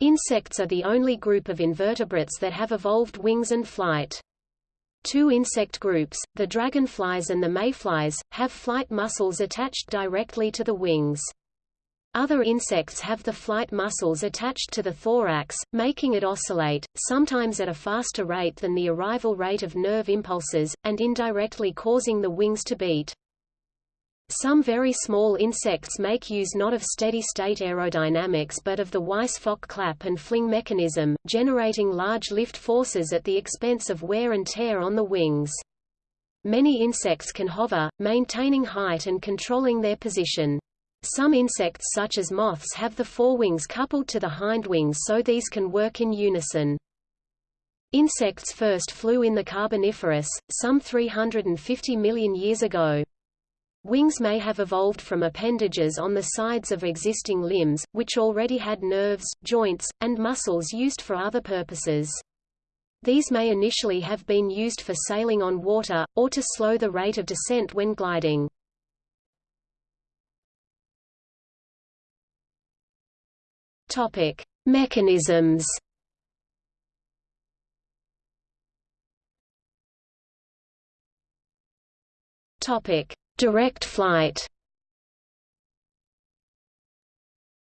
Insects are the only group of invertebrates that have evolved wings and flight. Two insect groups, the dragonflies and the mayflies, have flight muscles attached directly to the wings. Other insects have the flight muscles attached to the thorax, making it oscillate, sometimes at a faster rate than the arrival rate of nerve impulses, and indirectly causing the wings to beat. Some very small insects make use not of steady-state aerodynamics but of the Weis-Fogh clap and fling mechanism, generating large lift forces at the expense of wear and tear on the wings. Many insects can hover, maintaining height and controlling their position. Some insects such as moths have the forewings coupled to the hindwings so these can work in unison. Insects first flew in the Carboniferous, some 350 million years ago. Wings may have evolved from appendages on the sides of existing limbs, which already had nerves, joints, and muscles used for other purposes. These may initially have been used for sailing on water, or to slow the rate of descent when gliding. Topic: Mechanisms. Topic: Direct flight.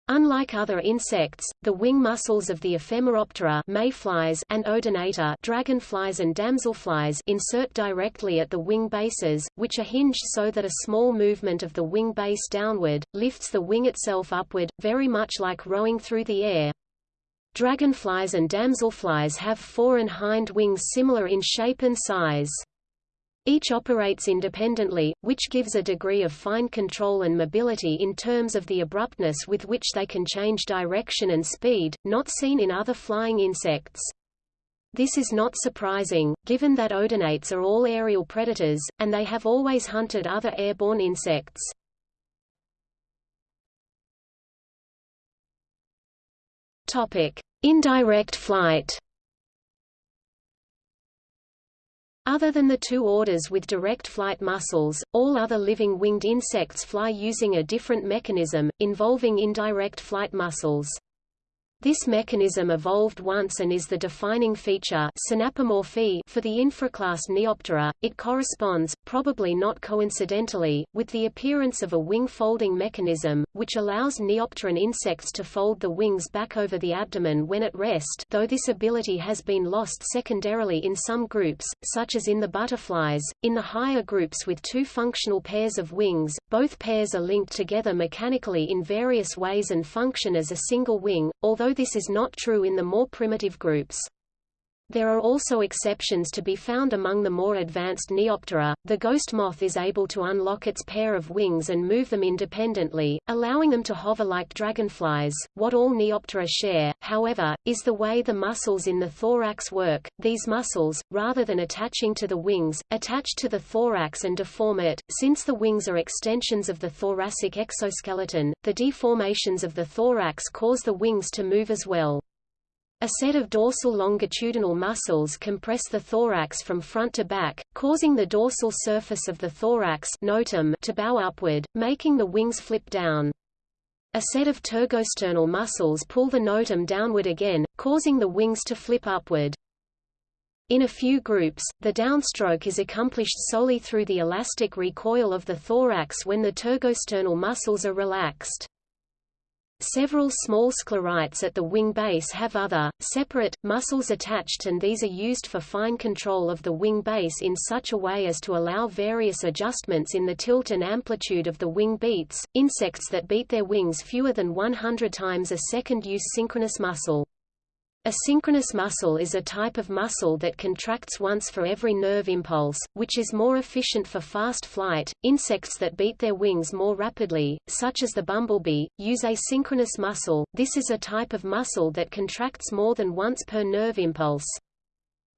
Unlike other insects, the wing muscles of the Ephemeroptera mayflies and Odonata dragonflies and damselflies insert directly at the wing bases, which are hinged so that a small movement of the wing base downward, lifts the wing itself upward, very much like rowing through the air. Dragonflies and damselflies have fore and hind wings similar in shape and size. Each operates independently, which gives a degree of fine control and mobility in terms of the abruptness with which they can change direction and speed, not seen in other flying insects. This is not surprising, given that odonates are all aerial predators, and they have always hunted other airborne insects. Indirect flight Other than the two orders with direct flight muscles, all other living winged insects fly using a different mechanism, involving indirect flight muscles. This mechanism evolved once and is the defining feature synapomorphy for the infraclass Neoptera. It corresponds, probably not coincidentally, with the appearance of a wing folding mechanism, which allows Neopteran insects to fold the wings back over the abdomen when at rest though this ability has been lost secondarily in some groups, such as in the butterflies. In the higher groups with two functional pairs of wings, both pairs are linked together mechanically in various ways and function as a single wing, although this is not true in the more primitive groups. There are also exceptions to be found among the more advanced Neoptera. The ghost moth is able to unlock its pair of wings and move them independently, allowing them to hover like dragonflies. What all Neoptera share, however, is the way the muscles in the thorax work. These muscles, rather than attaching to the wings, attach to the thorax and deform it. Since the wings are extensions of the thoracic exoskeleton, the deformations of the thorax cause the wings to move as well. A set of dorsal longitudinal muscles compress the thorax from front to back, causing the dorsal surface of the thorax notum to bow upward, making the wings flip down. A set of tergosternal muscles pull the notum downward again, causing the wings to flip upward. In a few groups, the downstroke is accomplished solely through the elastic recoil of the thorax when the tergosternal muscles are relaxed. Several small sclerites at the wing base have other, separate, muscles attached and these are used for fine control of the wing base in such a way as to allow various adjustments in the tilt and amplitude of the wing beats. Insects that beat their wings fewer than 100 times a second use synchronous muscle. A synchronous muscle is a type of muscle that contracts once for every nerve impulse, which is more efficient for fast flight. Insects that beat their wings more rapidly, such as the bumblebee, use asynchronous muscle. This is a type of muscle that contracts more than once per nerve impulse.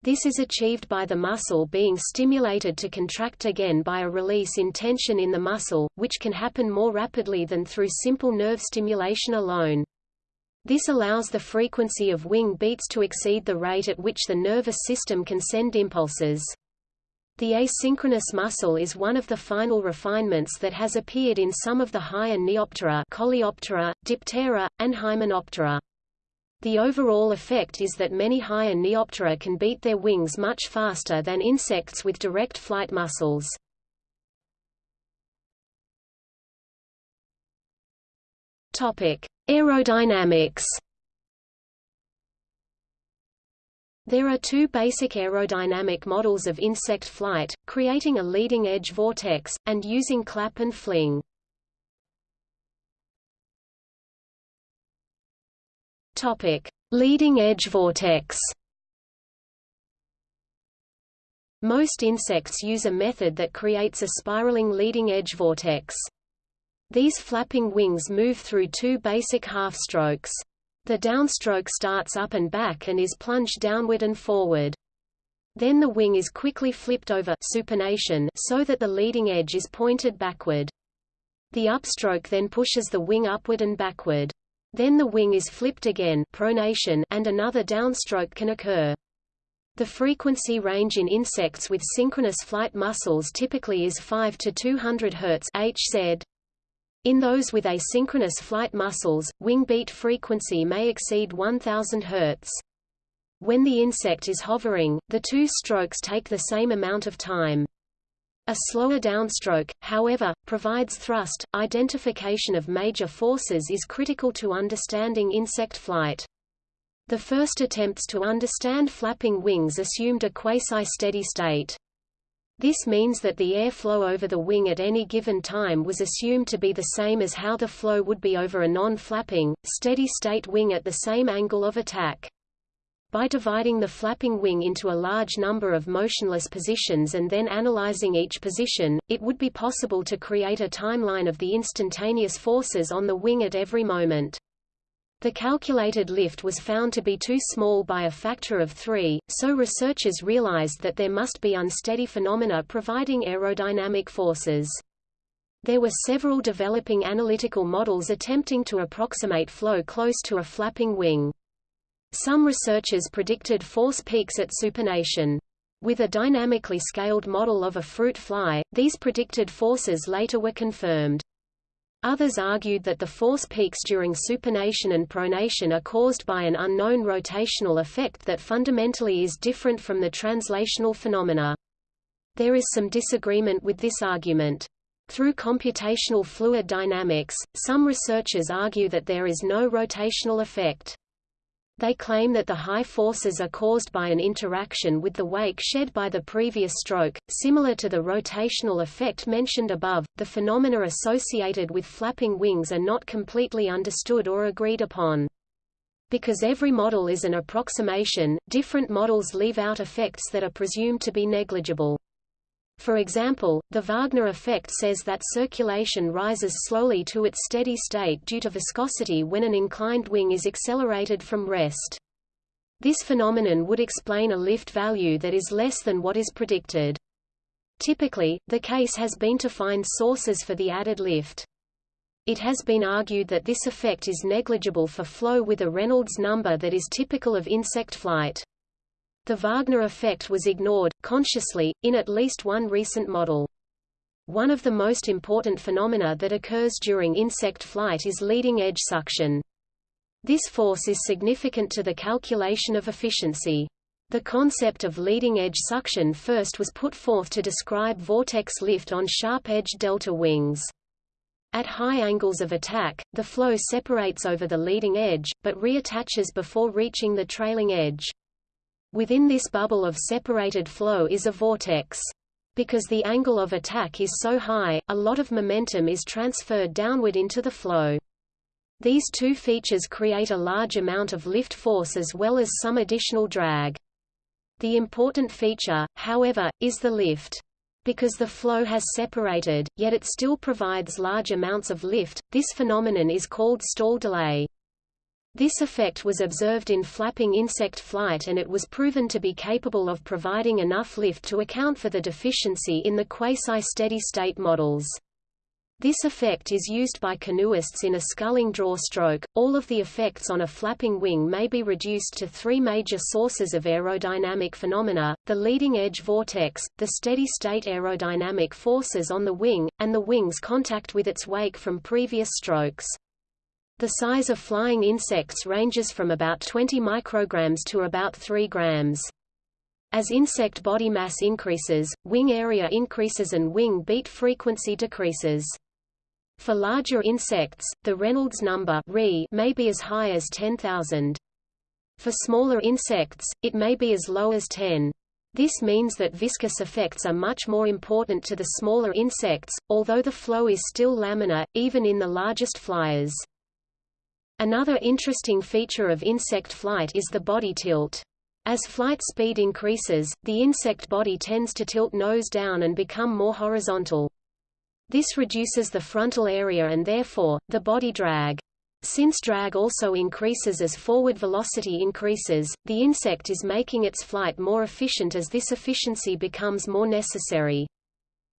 This is achieved by the muscle being stimulated to contract again by a release in tension in the muscle, which can happen more rapidly than through simple nerve stimulation alone. This allows the frequency of wing beats to exceed the rate at which the nervous system can send impulses. The asynchronous muscle is one of the final refinements that has appeared in some of the higher Neoptera Coleoptera, Diptera, and Hymenoptera. The overall effect is that many higher Neoptera can beat their wings much faster than insects with direct flight muscles. Topic: Aerodynamics. There are two basic aerodynamic models of insect flight, creating a leading-edge vortex, and using clap and fling. Topic: Leading edge vortex. Most insects use a method that creates a spiraling leading edge vortex. These flapping wings move through two basic half-strokes. The downstroke starts up and back and is plunged downward and forward. Then the wing is quickly flipped over supination so that the leading edge is pointed backward. The upstroke then pushes the wing upward and backward. Then the wing is flipped again pronation and another downstroke can occur. The frequency range in insects with synchronous flight muscles typically is 5 to 200 Hz Hz. In those with asynchronous flight muscles, wing beat frequency may exceed 1000 Hz. When the insect is hovering, the two strokes take the same amount of time. A slower downstroke, however, provides thrust. Identification of major forces is critical to understanding insect flight. The first attempts to understand flapping wings assumed a quasi-steady state. This means that the airflow over the wing at any given time was assumed to be the same as how the flow would be over a non-flapping, steady-state wing at the same angle of attack. By dividing the flapping wing into a large number of motionless positions and then analyzing each position, it would be possible to create a timeline of the instantaneous forces on the wing at every moment. The calculated lift was found to be too small by a factor of three, so researchers realized that there must be unsteady phenomena providing aerodynamic forces. There were several developing analytical models attempting to approximate flow close to a flapping wing. Some researchers predicted force peaks at supination. With a dynamically scaled model of a fruit fly, these predicted forces later were confirmed. Others argued that the force peaks during supination and pronation are caused by an unknown rotational effect that fundamentally is different from the translational phenomena. There is some disagreement with this argument. Through computational fluid dynamics, some researchers argue that there is no rotational effect. They claim that the high forces are caused by an interaction with the wake shed by the previous stroke, similar to the rotational effect mentioned above. The phenomena associated with flapping wings are not completely understood or agreed upon. Because every model is an approximation, different models leave out effects that are presumed to be negligible. For example, the Wagner effect says that circulation rises slowly to its steady state due to viscosity when an inclined wing is accelerated from rest. This phenomenon would explain a lift value that is less than what is predicted. Typically, the case has been to find sources for the added lift. It has been argued that this effect is negligible for flow with a Reynolds number that is typical of insect flight. The Wagner effect was ignored, consciously, in at least one recent model. One of the most important phenomena that occurs during insect flight is leading-edge suction. This force is significant to the calculation of efficiency. The concept of leading-edge suction first was put forth to describe vortex lift on sharp-edged delta wings. At high angles of attack, the flow separates over the leading edge, but reattaches before reaching the trailing edge. Within this bubble of separated flow is a vortex. Because the angle of attack is so high, a lot of momentum is transferred downward into the flow. These two features create a large amount of lift force as well as some additional drag. The important feature, however, is the lift. Because the flow has separated, yet it still provides large amounts of lift, this phenomenon is called stall delay. This effect was observed in flapping insect flight and it was proven to be capable of providing enough lift to account for the deficiency in the quasi-steady state models. This effect is used by canoeists in a sculling draw stroke. All of the effects on a flapping wing may be reduced to three major sources of aerodynamic phenomena, the leading edge vortex, the steady state aerodynamic forces on the wing, and the wing's contact with its wake from previous strokes. The size of flying insects ranges from about 20 micrograms to about 3 grams. As insect body mass increases, wing area increases and wing beat frequency decreases. For larger insects, the Reynolds number may be as high as 10,000. For smaller insects, it may be as low as 10. This means that viscous effects are much more important to the smaller insects, although the flow is still laminar, even in the largest flyers. Another interesting feature of insect flight is the body tilt. As flight speed increases, the insect body tends to tilt nose down and become more horizontal. This reduces the frontal area and therefore, the body drag. Since drag also increases as forward velocity increases, the insect is making its flight more efficient as this efficiency becomes more necessary.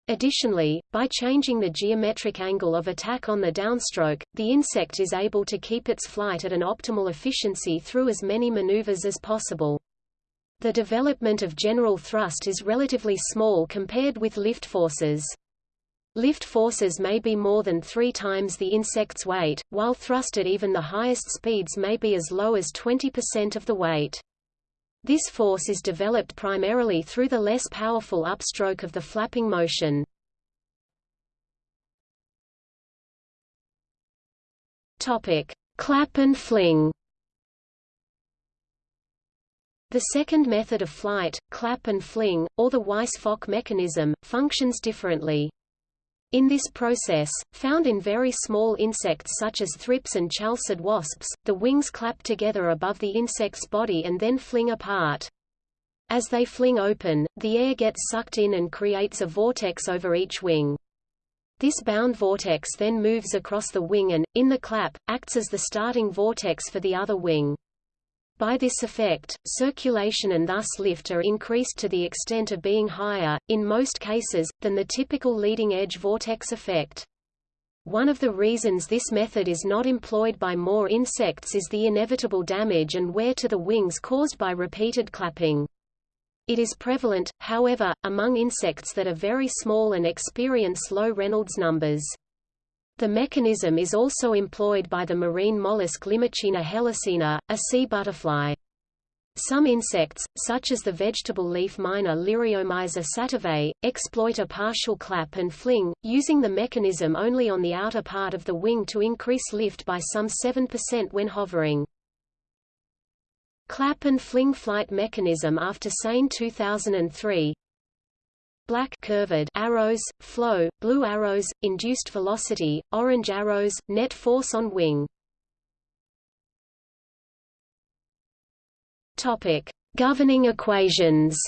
Additionally, by changing the geometric angle of attack on the downstroke, the insect is able to keep its flight at an optimal efficiency through as many maneuvers as possible. The development of general thrust is relatively small compared with lift forces. Lift forces may be more than three times the insect's weight, while thrust at even the highest speeds may be as low as 20% of the weight. This force is developed primarily through the less powerful upstroke of the flapping motion. Topic: Clap and fling. The second method of flight, clap and fling, or the Weis-Fogh mechanism, functions differently. In this process, found in very small insects such as thrips and chalcid wasps, the wings clap together above the insect's body and then fling apart. As they fling open, the air gets sucked in and creates a vortex over each wing. This bound vortex then moves across the wing and, in the clap, acts as the starting vortex for the other wing. By this effect, circulation and thus lift are increased to the extent of being higher, in most cases, than the typical leading-edge vortex effect. One of the reasons this method is not employed by more insects is the inevitable damage and wear to the wings caused by repeated clapping. It is prevalent, however, among insects that are very small and experience low Reynolds numbers. The mechanism is also employed by the marine mollusk Limacina helicina, a sea butterfly. Some insects, such as the vegetable leaf miner Liriomyza sativae, exploit a partial clap and fling, using the mechanism only on the outer part of the wing to increase lift by some 7% when hovering. Clap and fling flight mechanism after Sane 2003 black curved arrows, flow, blue arrows, induced velocity, orange arrows, net force on wing. Topic: Governing equations.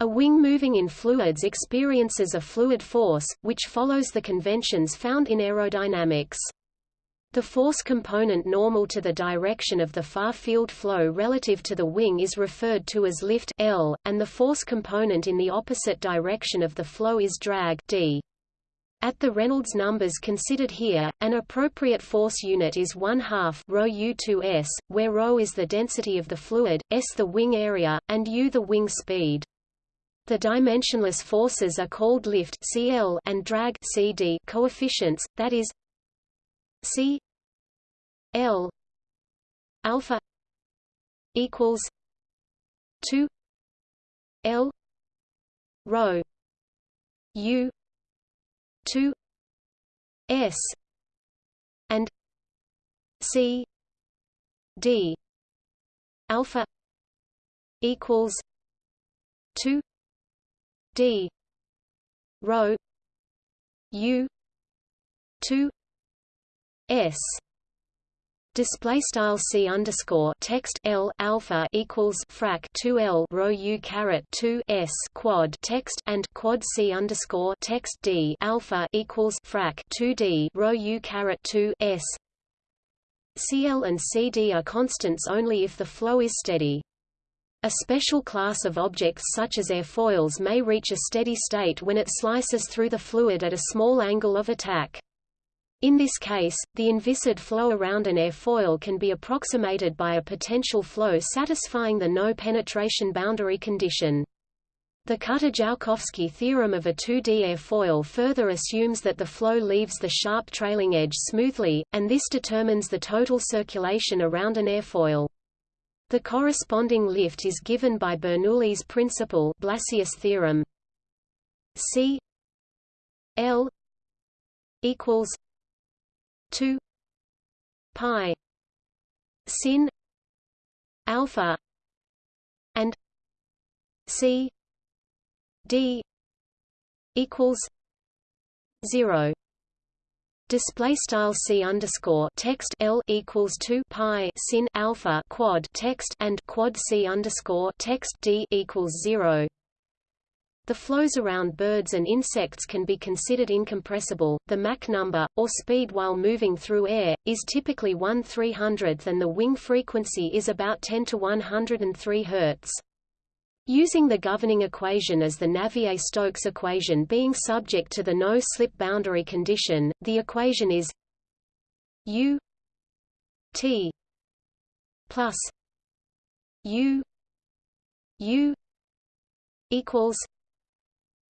A wing moving in fluids experiences a fluid force, which follows the conventions found in aerodynamics. The force component normal to the direction of the far-field flow relative to the wing is referred to as lift L, and the force component in the opposite direction of the flow is drag D. At the Reynolds numbers considered here, an appropriate force unit is 1 half rho u2s, where rho is the density of the fluid, s the wing area, and u the wing speed. The dimensionless forces are called lift CL and drag CD coefficients, that is C L alpha equals two L rho U two S and C D alpha equals two D rho U two S display style c underscore text l alpha equals frac 2 l rho u caret 2 s quad text and quad c underscore text d alpha equals frac 2 d rho u caret 2 s cl and cd are constants only if the flow is steady. A special class of objects such as airfoils may reach a steady state when it slices through the fluid at a small angle of attack. In this case, the inviscid flow around an airfoil can be approximated by a potential flow satisfying the no-penetration boundary condition. The Kutta-Joukowski theorem of a 2D airfoil further assumes that the flow leaves the sharp trailing edge smoothly, and this determines the total circulation around an airfoil. The corresponding lift is given by Bernoulli's principle Blasius theorem. C L equals 2 pi sin alpha and C d equals zero. Display style c underscore text l equals two pi sin alpha quad text and quad c underscore text d equals zero. The flows around birds and insects can be considered incompressible. The Mach number, or speed while moving through air, is typically 1 300th and the wing frequency is about 10 to 103 Hz. Using the governing equation as the Navier-Stokes equation being subject to the no-slip boundary condition, the equation is U T plus U U equals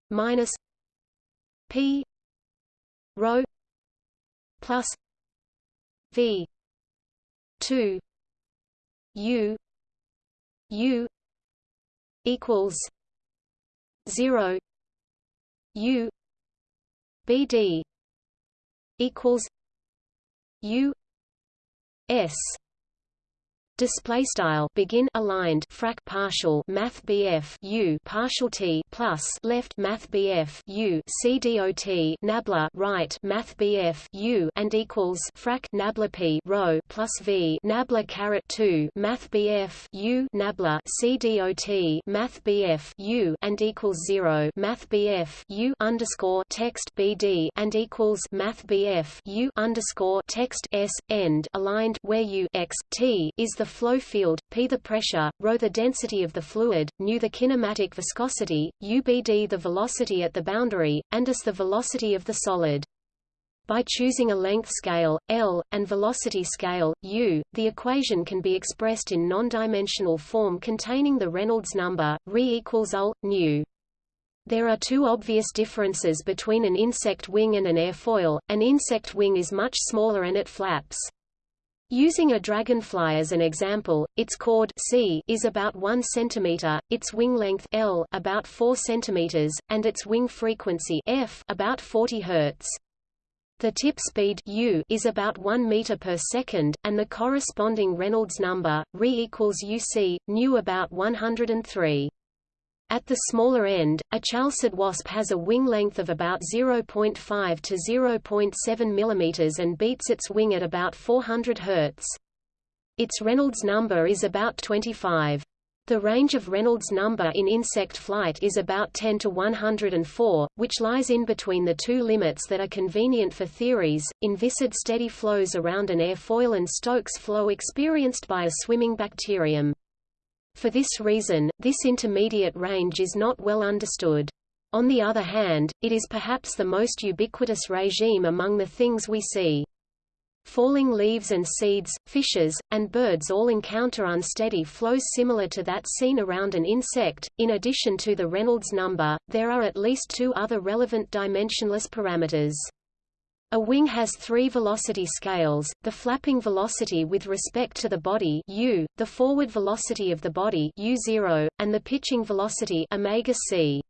minus P rho plus V two U U equals zero U BD equals U S display style begin aligned frac partial math BF U partial T plus left math BF U C dot nabla right math BF U and equals frac nabla P rho plus V nabla caret 2 math BF U nabla C dot math BF U and equals 0 math BF U underscore text BD and equals math BF U underscore text S end aligned where U x T is the flow field, p the pressure, ρ the density of the fluid, nu the kinematic viscosity, ubd the velocity at the boundary, and s the velocity of the solid. By choosing a length scale, L, and velocity scale, U, the equation can be expressed in non-dimensional form containing the Reynolds number, ρ equals UL, nu. There are two obvious differences between an insect wing and an airfoil. An insect wing is much smaller and it flaps. Using a dragonfly as an example, its chord c is about 1 cm, its wing length l about 4 cm, and its wing frequency f about 40 Hz. The tip speed u is about 1 meter per second, and the corresponding Reynolds number, re equals uc, nu about 103. At the smaller end, a chalcid wasp has a wing length of about 0.5 to 0.7 mm and beats its wing at about 400 Hz. Its Reynolds number is about 25. The range of Reynolds number in insect flight is about 10 to 104, which lies in between the two limits that are convenient for theories, inviscid steady flows around an airfoil and Stokes flow experienced by a swimming bacterium. For this reason, this intermediate range is not well understood. On the other hand, it is perhaps the most ubiquitous regime among the things we see. Falling leaves and seeds, fishes, and birds all encounter unsteady flows similar to that seen around an insect. In addition to the Reynolds number, there are at least two other relevant dimensionless parameters. A wing has three velocity scales, the flapping velocity with respect to the body u, the forward velocity of the body u0, and the pitching velocity omega c.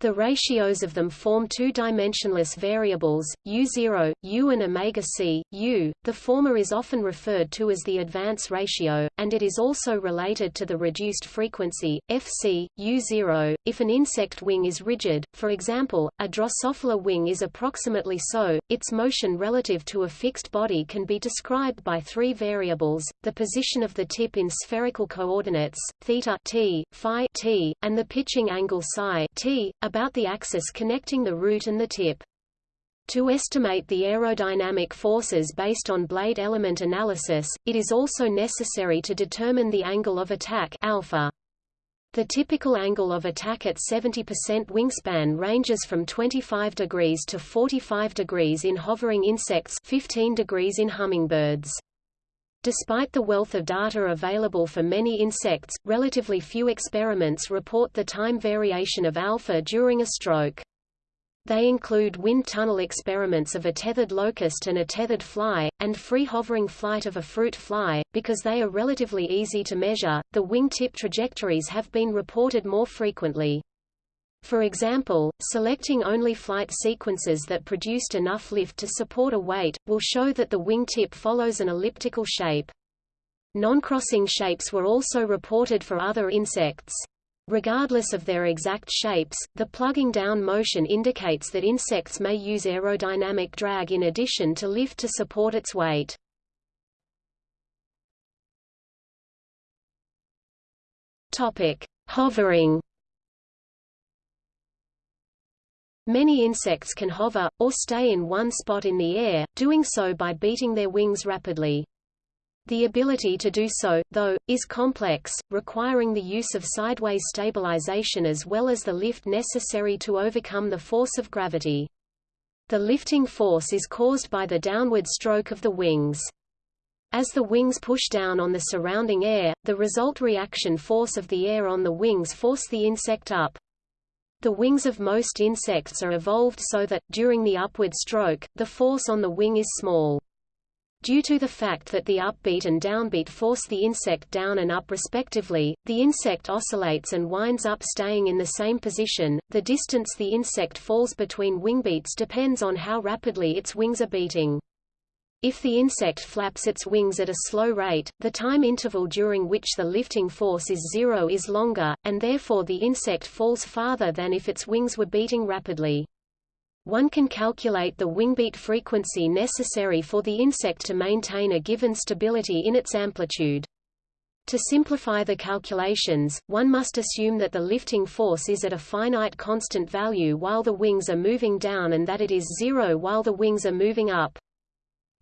The ratios of them form two-dimensionless variables, U0, U and omega c, U. The former is often referred to as the advance ratio, and it is also related to the reduced frequency, Fc, U0. If an insect wing is rigid, for example, a Drosophila wing is approximately so, its motion relative to a fixed body can be described by three variables, the position of the tip in spherical coordinates, theta t, phi t, and the pitching angle psi t, about the axis connecting the root and the tip. To estimate the aerodynamic forces based on blade element analysis, it is also necessary to determine the angle of attack alpha. The typical angle of attack at 70% wingspan ranges from 25 degrees to 45 degrees in hovering insects 15 degrees in hummingbirds. Despite the wealth of data available for many insects, relatively few experiments report the time variation of alpha during a stroke. They include wind tunnel experiments of a tethered locust and a tethered fly, and free hovering flight of a fruit fly. Because they are relatively easy to measure, the wingtip trajectories have been reported more frequently. For example, selecting only flight sequences that produced enough lift to support a weight, will show that the wingtip follows an elliptical shape. Non-crossing shapes were also reported for other insects. Regardless of their exact shapes, the plugging down motion indicates that insects may use aerodynamic drag in addition to lift to support its weight. Topic: Hovering. Many insects can hover, or stay in one spot in the air, doing so by beating their wings rapidly. The ability to do so, though, is complex, requiring the use of sideways stabilization as well as the lift necessary to overcome the force of gravity. The lifting force is caused by the downward stroke of the wings. As the wings push down on the surrounding air, the result reaction force of the air on the wings force the insect up. The wings of most insects are evolved so that, during the upward stroke, the force on the wing is small. Due to the fact that the upbeat and downbeat force the insect down and up respectively, the insect oscillates and winds up staying in the same position. The distance the insect falls between wingbeats depends on how rapidly its wings are beating. If the insect flaps its wings at a slow rate, the time interval during which the lifting force is zero is longer, and therefore the insect falls farther than if its wings were beating rapidly. One can calculate the wingbeat frequency necessary for the insect to maintain a given stability in its amplitude. To simplify the calculations, one must assume that the lifting force is at a finite constant value while the wings are moving down and that it is zero while the wings are moving up.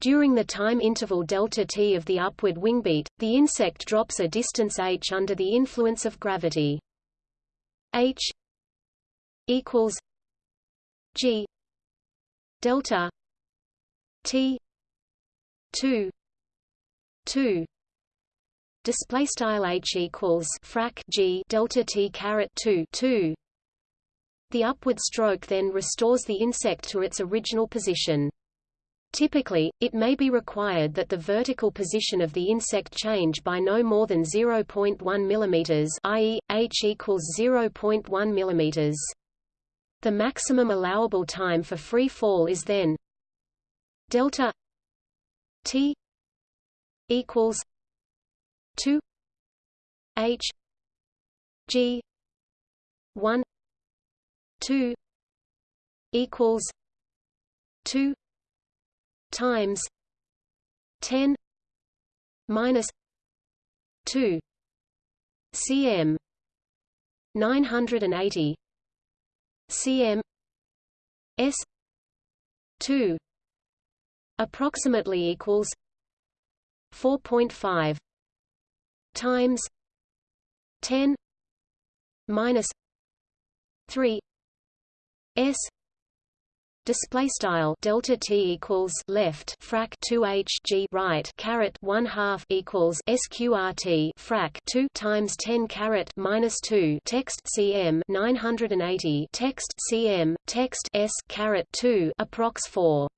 During the time interval delta t of the upward wingbeat, the insect drops a distance h under the influence of gravity. h equals g delta t 2 2 display style h equals frac g delta t caret 2 2 the upward stroke then restores the insect to its original position Typically, it may be required that the vertical position of the insect change by no more than 0.1 mm i.e., h equals 0.1 mm. The maximum allowable time for free fall is then delta t equals 2 h g 1 2 equals 2 times 10 minus 2 cm 980 cm s 2 approximately equals 4.5 times 10 minus 3 s Display style delta t equals left frac 2 h g right caret 1 half equals sqrt frac 2 times 10 caret minus 2 text cm 980 text cm text s caret 2 approx 4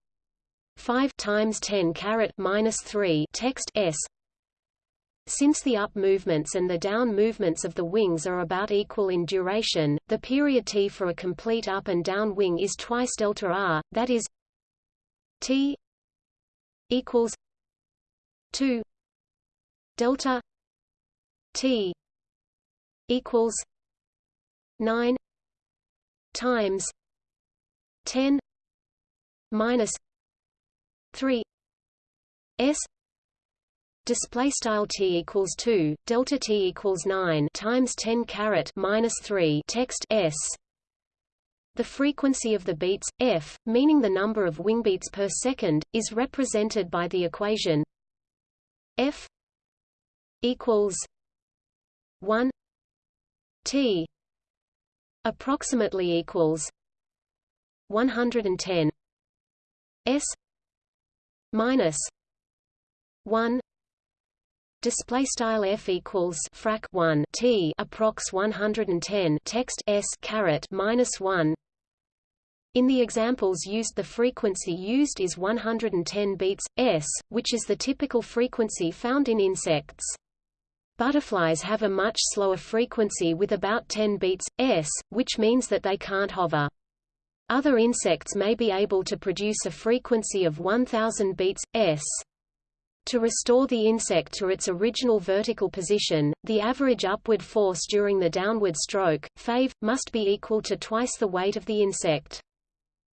5 times 10 caret minus 3 text s since the up movements and the down movements of the wings are about equal in duration, the period t for a complete up and down wing is twice delta r, that is t equals 2 delta t equals 9 times 10 minus 3 s display style t equals 2 delta t equals 9 times 10 caret minus 3 text s. The frequency of the beats f meaning the number of wing beats per second is represented by the equation f equals 1 t approximately equals 110 s minus 1 display style f equals frac 1 t approx 110 text s caret minus 1 in the examples used the frequency used is 110 beats, s, which is the typical frequency found in insects. Butterflies have a much slower frequency with about 10 beats, s, which means that they can't hover. Other insects may be able to produce a frequency of 1000 beats, s. To restore the insect to its original vertical position, the average upward force during the downward stroke, fave, must be equal to twice the weight of the insect.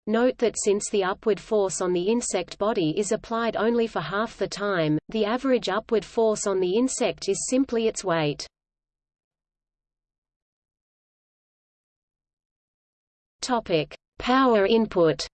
Note that since the upward force on the insect body is applied only for half the time, the average upward force on the insect is simply its weight. Topic: Power input.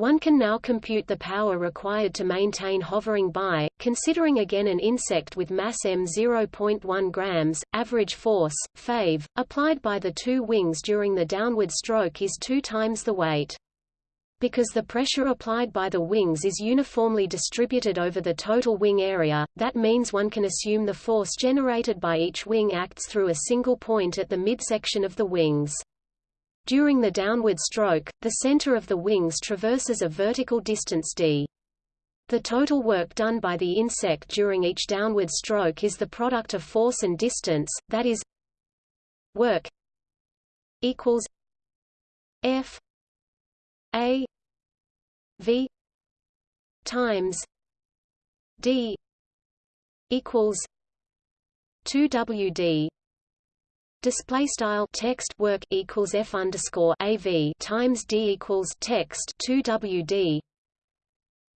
One can now compute the power required to maintain hovering by, considering again an insect with mass m 0.1 grams, average force, fave, applied by the two wings during the downward stroke is two times the weight. Because the pressure applied by the wings is uniformly distributed over the total wing area, that means one can assume the force generated by each wing acts through a single point at the midsection of the wings. During the downward stroke, the center of the wings traverses a vertical distance d. The total work done by the insect during each downward stroke is the product of force and distance, that is work equals F A V times D equals 2 WD Display style text work equals f underscore av times d equals text 2 wd.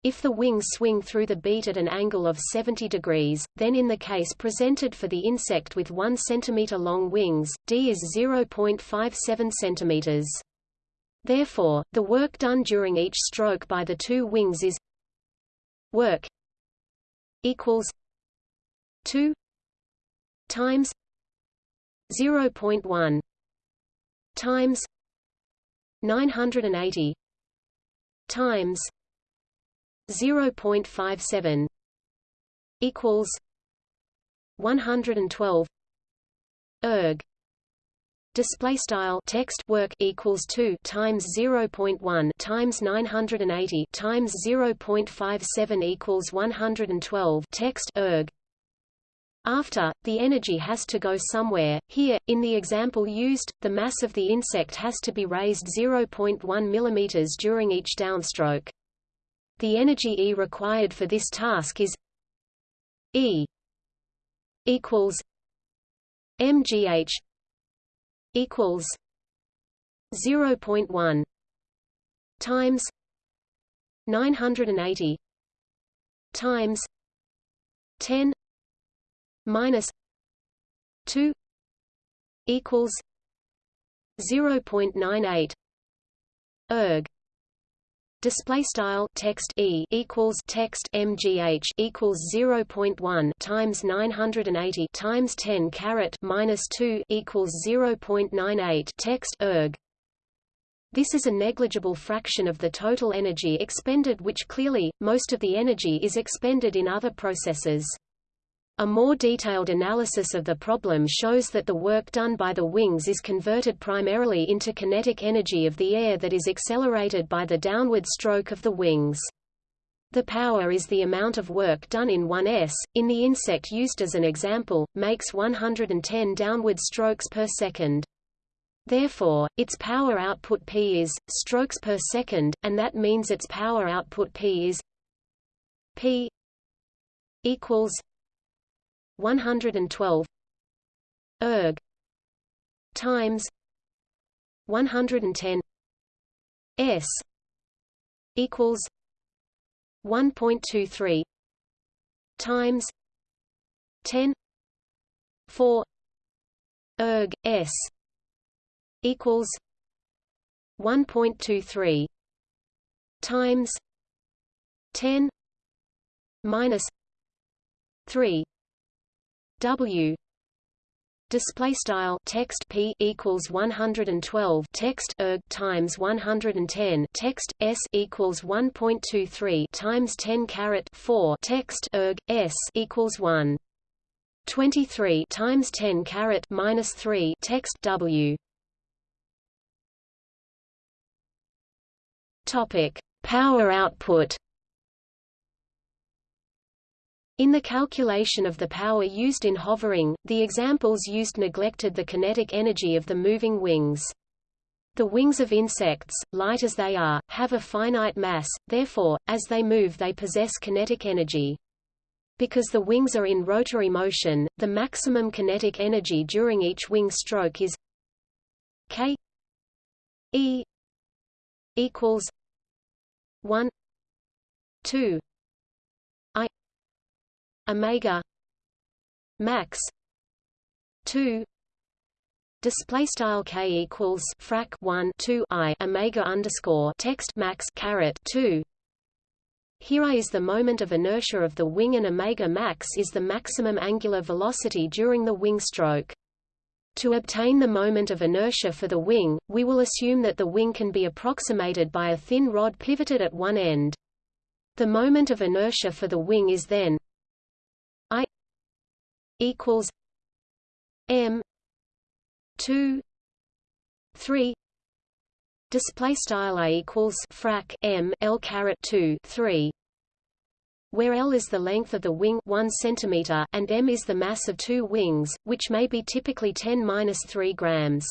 If the wings swing through the beat at an angle of 70 degrees, then in the case presented for the insect with 1 cm long wings, d is 0.57 cm. Therefore, the work done during each stroke by the two wings is work equals 2 times 0.1 times 980 times 0.57 equals 112 erg. Display style text work equals 2 times 0.1 times 980 times 0.57 equals 112 text erg after, the energy has to go somewhere. Here, in the example used, the mass of the insect has to be raised 0.1 mm during each downstroke. The energy E required for this task is E equals mgh equals 0.1 times 980 times 10 minus 2 equals 0.98 erg. Display style text e equals text mgh equals 0.1 times 980 times 10 caret minus 2 equals 0.98 text erg. This is a negligible fraction of the total energy expended which clearly, most of the energy is expended in other processes. A more detailed analysis of the problem shows that the work done by the wings is converted primarily into kinetic energy of the air that is accelerated by the downward stroke of the wings. The power is the amount of work done in 1s, in the insect used as an example, makes 110 downward strokes per second. Therefore, its power output P is, strokes per second, and that means its power output P is P equals 112 erg. Times 110 s. Equals 1.23 times 10 4 erg. S. Equals 1.23 times 10 minus 3 W. Display style text p equals 112 text erg times 110 text s equals 1.23 times 10 caret 4 text erg s equals 1 23 times 10 caret minus 3 text w. Topic power output in the calculation of the power used in hovering, the examples used neglected the kinetic energy of the moving wings. The wings of insects, light as they are, have a finite mass, therefore, as they move they possess kinetic energy. Because the wings are in rotary motion, the maximum kinetic energy during each wing stroke is k e equals 1 2 omega max 2 display style k equals frac 1 2 i omega underscore text max caret 2 here I is the moment of inertia of the wing and omega max is the maximum angular velocity during the wing stroke. To obtain the moment of inertia for the wing, we will assume that the wing can be approximated by a thin rod pivoted at one end. The moment of inertia for the wing is then equals M two three display style a equals frac m l caret 2 3 where L is the length of the wing 1 cm and m is the mass of two wings, which may be typically 10-3 grams.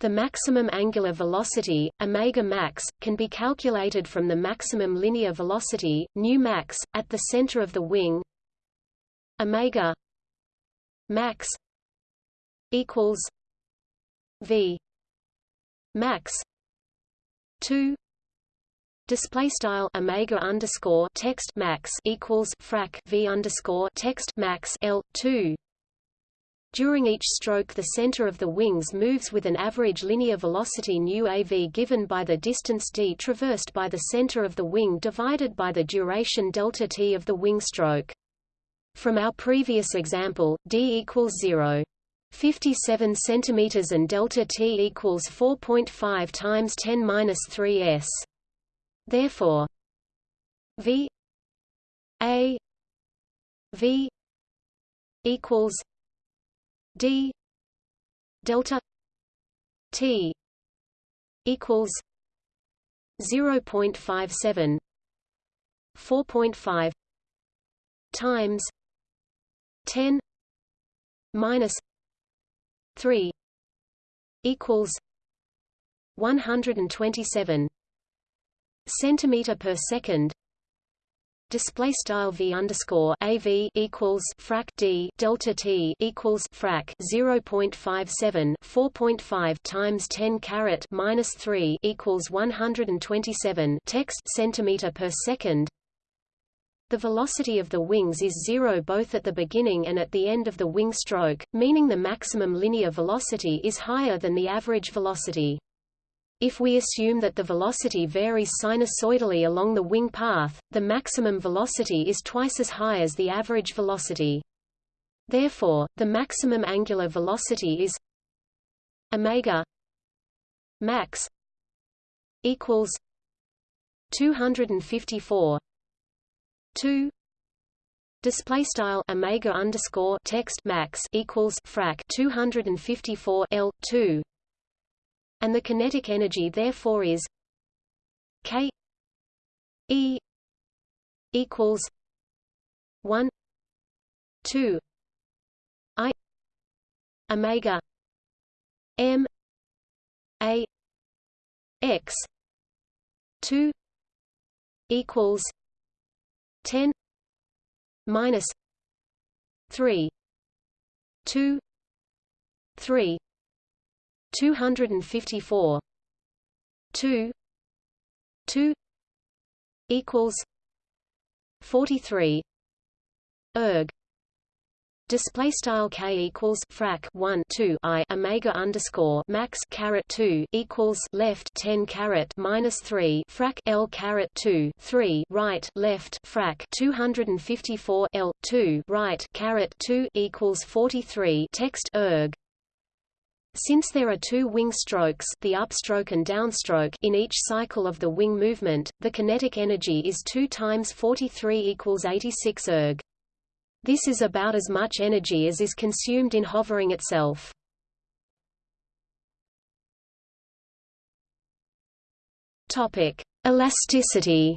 The maximum angular velocity, omega max, can be calculated from the maximum linear velocity, nu max, at the center of the wing omega max equals v max 2 display style omega underscore text max equals frac v underscore text max l 2 during each stroke the center of the wings moves with an average linear velocity nu av given by the distance d traversed by the center of the wing divided by the duration delta t of the wing stroke. From our previous example, d equals 0. 57 centimeters and delta t equals 4.5 times 10 minus 3 s. Therefore, v a v equals d delta t equals 0.57 4.5 times 10 minus 3 equals 127 centimeter per second. Display style v underscore av equals frac d delta t equals frac 0.57 4.5 times 10 caret minus 3 equals 127 text centimeter per second the velocity of the wings is zero both at the beginning and at the end of the wing stroke, meaning the maximum linear velocity is higher than the average velocity. If we assume that the velocity varies sinusoidally along the wing path, the maximum velocity is twice as high as the average velocity. Therefore, the maximum angular velocity is omega max equals 254 2 display style omega underscore text max equals frac 254 L 2 and the kinetic energy therefore is K E equals 1 2 I omega M A X 2 equals 10 minus 3 2 3 254 2 2 equals 43 erg Display style k equals frac 1 2 i omega underscore max caret 2 equals left 10 caret minus 3 frac l caret 2 3 right left frac 254 l 2 right caret 2 equals 43 text erg since there are two wing strokes the upstroke and downstroke in each cycle of the wing movement, the kinetic energy is 2 times 43 equals 86 erg. This is about as much energy as is consumed in hovering itself. Topic: Elasticity.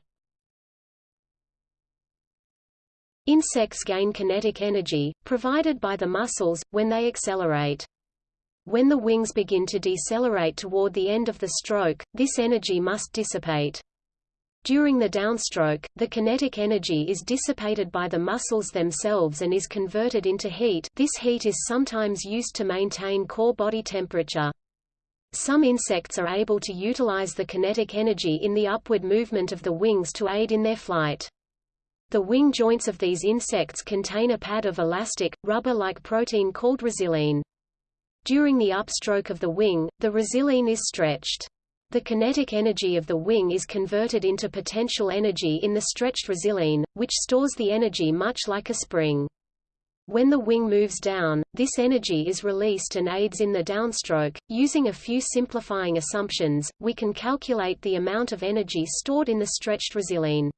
Insects gain kinetic energy, provided by the muscles, when they accelerate. When the wings begin to decelerate toward the end of the stroke, this energy must dissipate. During the downstroke, the kinetic energy is dissipated by the muscles themselves and is converted into heat this heat is sometimes used to maintain core body temperature. Some insects are able to utilize the kinetic energy in the upward movement of the wings to aid in their flight. The wing joints of these insects contain a pad of elastic, rubber-like protein called resilin. During the upstroke of the wing, the resilin is stretched. The kinetic energy of the wing is converted into potential energy in the stretched resilin, which stores the energy much like a spring. When the wing moves down, this energy is released and aids in the downstroke. Using a few simplifying assumptions, we can calculate the amount of energy stored in the stretched resilin.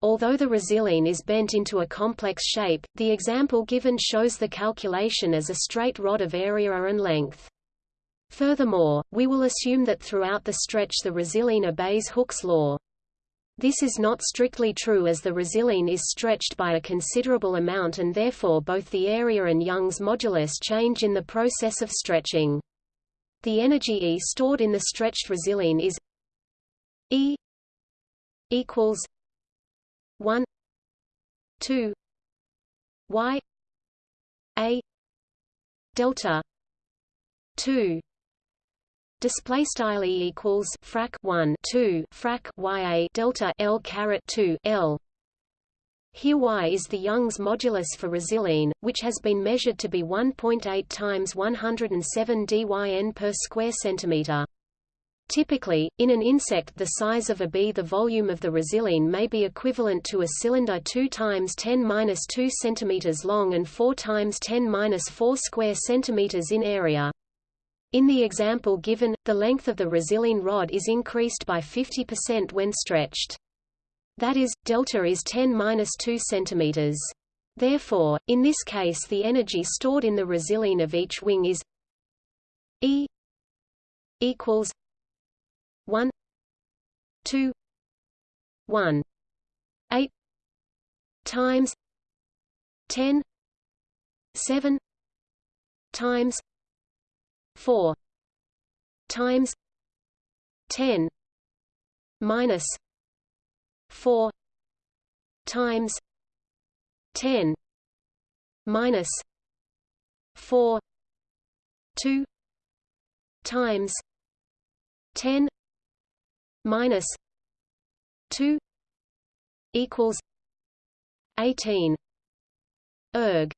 Although the resilin is bent into a complex shape, the example given shows the calculation as a straight rod of area and length. Furthermore, we will assume that throughout the stretch the resilin obeys Hooke's law. This is not strictly true as the resilin is stretched by a considerable amount and therefore both the area and Young's modulus change in the process of stretching. The energy E stored in the stretched resilin is E equals 1 2 y a delta 2 Display style e equals frac 1 2 frac ya delta l caret 2 l. Here y is the Young's modulus for resilin, which has been measured to be 1.8 times 107 dyn per square centimeter. Typically, in an insect the size of a bee the volume of the resilin may be equivalent to a cylinder 2 times 10 2 centimeters long and 4 times 10 4 square centimeters in area. In the example given, the length of the resilin rod is increased by 50% when stretched. That is, delta is 10-2 cm. Therefore, in this case the energy stored in the resilin of each wing is E equals 1 2 1 8 times 10 7 times 4 times 10 minus 4 times 10 minus 4 2 times 10 minus 2 equals 18 erg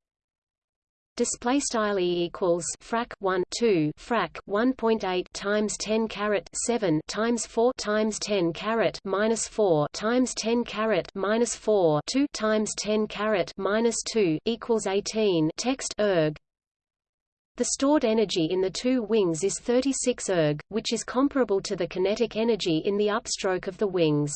display style e equals frac 1 2 frac 1.8 times 10 caret 7 times 4 times 10 caret minus 4 times 10 caret minus 4 2 times 10 caret minus 2 equals 18 text erg the stored energy in the two wings is 36 erg, which is comparable to the kinetic energy in the upstroke of the wings.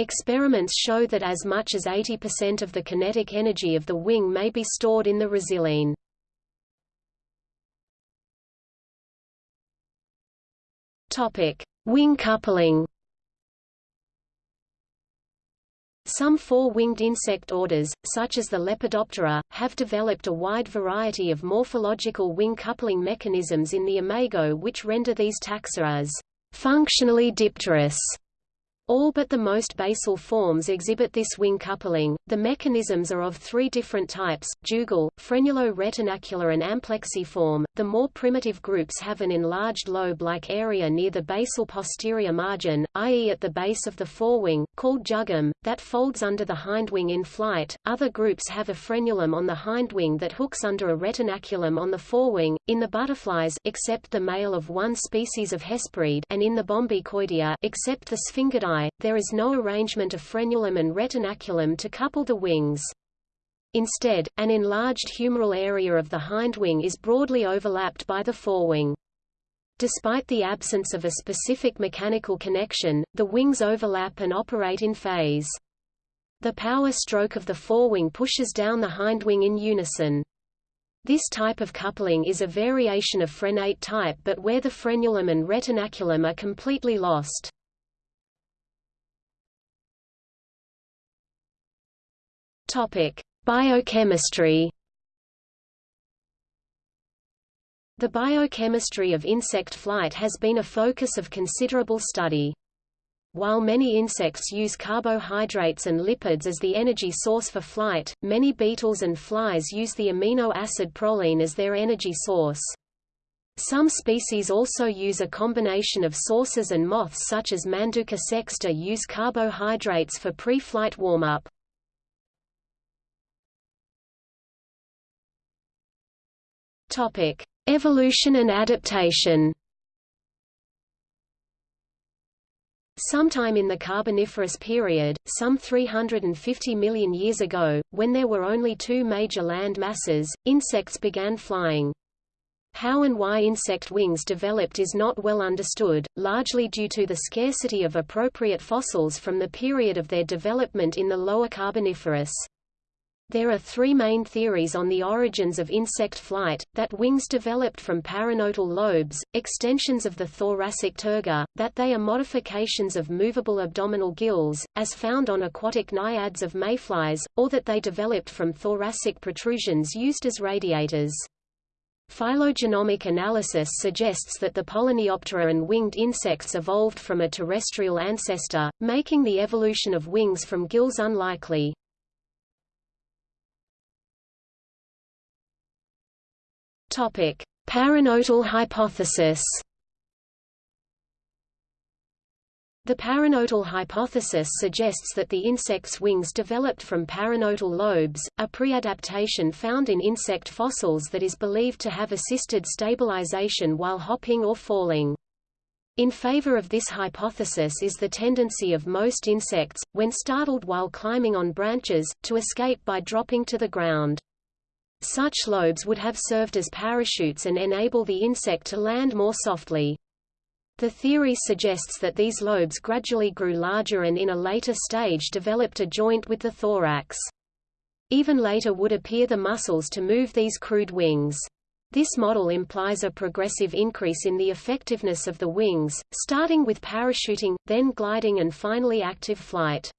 Experiments show that as much as 80% of the kinetic energy of the wing may be stored in the resilin. Topic: Wing coupling. Some four-winged insect orders, such as the Lepidoptera, have developed a wide variety of morphological wing coupling mechanisms in the imago which render these taxa as functionally dipterous All but the most basal forms exhibit this wing coupling. The mechanisms are of three different types: jugal, frenulo-retinacular, and amplexiform. The more primitive groups have an enlarged lobe-like area near the basal posterior margin, i.e., at the base of the forewing, called jugum, that folds under the hindwing in flight. Other groups have a frenulum on the hindwing that hooks under a retinaculum on the forewing. In the butterflies, except the male of one species of Hesperid, and in the Bombycoidea, except the Sphingidae there is no arrangement of frenulum and retinaculum to couple the wings. Instead, an enlarged humeral area of the hindwing is broadly overlapped by the forewing. Despite the absence of a specific mechanical connection, the wings overlap and operate in phase. The power stroke of the forewing pushes down the hindwing in unison. This type of coupling is a variation of frenate type but where the frenulum and retinaculum are completely lost. Topic: Biochemistry. The biochemistry of insect flight has been a focus of considerable study. While many insects use carbohydrates and lipids as the energy source for flight, many beetles and flies use the amino acid proline as their energy source. Some species also use a combination of sources and moths such as Manduca sexta use carbohydrates for pre-flight warm-up. Topic: Evolution and adaptation. Sometime in the Carboniferous period, some 350 million years ago, when there were only two major land masses, insects began flying. How and why insect wings developed is not well understood, largely due to the scarcity of appropriate fossils from the period of their development in the lower Carboniferous. There are three main theories on the origins of insect flight, that wings developed from paranotal lobes, extensions of the thoracic terga, that they are modifications of movable abdominal gills, as found on aquatic naiads of mayflies, or that they developed from thoracic protrusions used as radiators. Phylogenomic analysis suggests that the Polyneoptera and winged insects evolved from a terrestrial ancestor, making the evolution of wings from gills unlikely. Topic: Paranotal hypothesis. The paranotal hypothesis suggests that the insect's wings developed from paranotal lobes, a pre-adaptation found in insect fossils that is believed to have assisted stabilization while hopping or falling. In favor of this hypothesis is the tendency of most insects, when startled while climbing on branches, to escape by dropping to the ground. Such lobes would have served as parachutes and enable the insect to land more softly. The theory suggests that these lobes gradually grew larger and in a later stage developed a joint with the thorax. Even later would appear the muscles to move these crude wings. This model implies a progressive increase in the effectiveness of the wings, starting with parachuting, then gliding and finally active flight.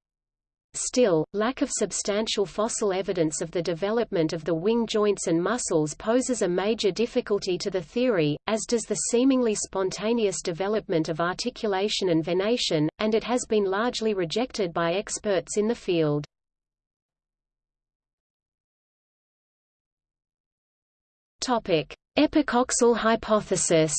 Still, lack of substantial fossil evidence of the development of the wing joints and muscles poses a major difficulty to the theory, as does the seemingly spontaneous development of articulation and venation, and it has been largely rejected by experts in the field. Epicoxal hypothesis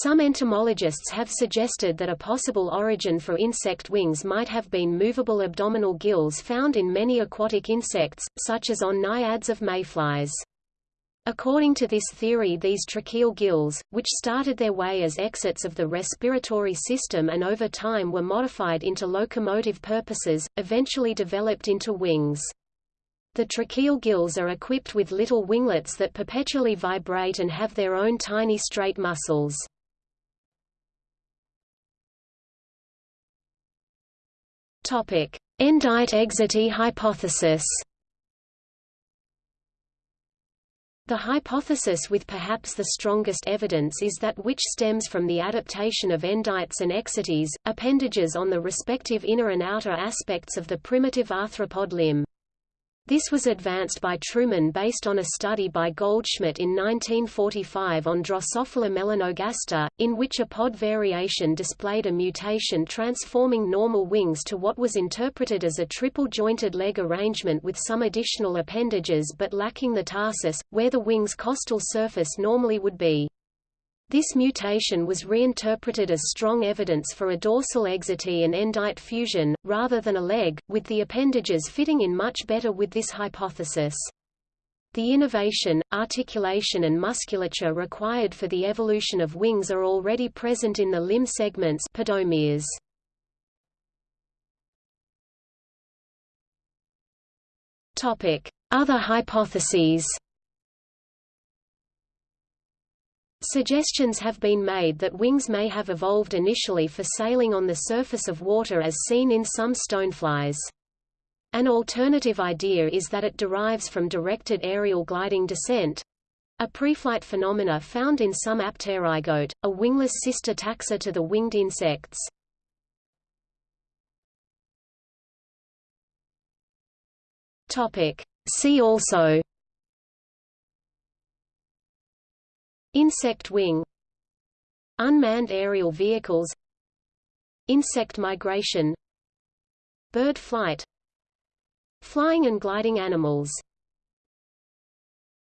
Some entomologists have suggested that a possible origin for insect wings might have been movable abdominal gills found in many aquatic insects, such as on naiads of mayflies. According to this theory these tracheal gills, which started their way as exits of the respiratory system and over time were modified into locomotive purposes, eventually developed into wings. The tracheal gills are equipped with little winglets that perpetually vibrate and have their own tiny straight muscles. Topic: Endite-exite hypothesis. The hypothesis with perhaps the strongest evidence is that which stems from the adaptation of endites and exites, appendages on the respective inner and outer aspects of the primitive arthropod limb. This was advanced by Trueman based on a study by Goldschmidt in 1945 on Drosophila melanogaster, in which a pod variation displayed a mutation transforming normal wings to what was interpreted as a triple-jointed leg arrangement with some additional appendages but lacking the tarsus, where the wing's costal surface normally would be. This mutation was reinterpreted as strong evidence for a dorsal exite and endite fusion, rather than a leg, with the appendages fitting in much better with this hypothesis. The innovation, articulation and musculature required for the evolution of wings are already present in the limb segments podomeres. Other hypotheses Suggestions have been made that wings may have evolved initially for sailing on the surface of water as seen in some stoneflies. An alternative idea is that it derives from directed aerial gliding descent, a preflight phenomena found in some apterygote, a wingless sister taxa to the winged insects. See also Insect wing. Unmanned aerial vehicles. Insect migration. Bird flight. Flying and gliding animals